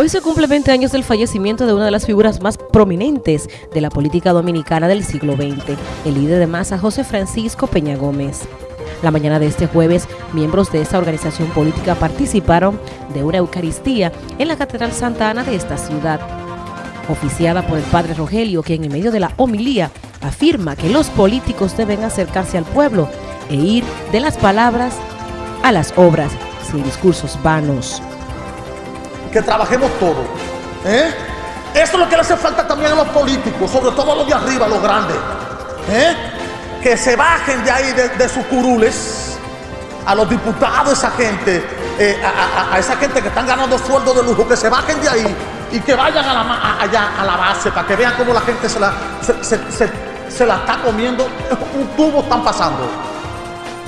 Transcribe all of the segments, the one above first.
Hoy se cumple 20 años del fallecimiento de una de las figuras más prominentes de la política dominicana del siglo XX, el líder de masa José Francisco Peña Gómez. La mañana de este jueves, miembros de esta organización política participaron de una Eucaristía en la Catedral Santa Ana de esta ciudad, oficiada por el padre Rogelio, quien en medio de la homilía afirma que los políticos deben acercarse al pueblo e ir de las palabras a las obras, sin discursos vanos que trabajemos todos. ¿eh? Eso es lo que le hace falta también a los políticos, sobre todo a los de arriba, a los grandes. ¿eh? Que se bajen de ahí, de, sus curules, a los diputados, esa gente, eh, a, esa gente que están ganando sueldo de lujo, que se bajen de ahí y que vayan a la, allá a la base para que vean cómo la gente se la, se la está comiendo. Un tubo están pasando.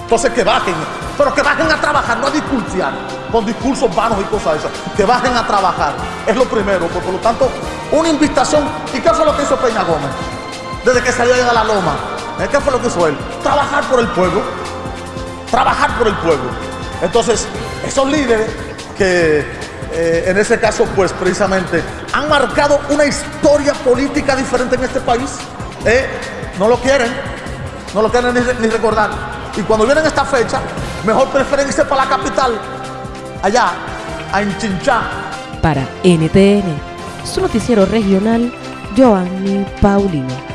Entonces que bajen, pero que bajen a trabajar, no a discursiar con discursos vanos y cosas esas. Que bajen a trabajar, es lo primero. Por, lo tanto, una invitación. ¿Y qué fue lo que hizo Peña Gómez? Desde que salió de la loma. ¿Eh? ¿Qué fue lo que hizo él? Trabajar por el pueblo. Trabajar por el pueblo. Entonces, esos líderes que eh, en ese caso, pues precisamente, han marcado una historia política diferente en este país, ¿eh? no lo quieren, no lo quieren ni recordar. Y cuando vienen esta fecha, mejor prefieren irse para la capital, allá, a Enchinchá. Para NTN, su noticiero regional, Joanny Paulino.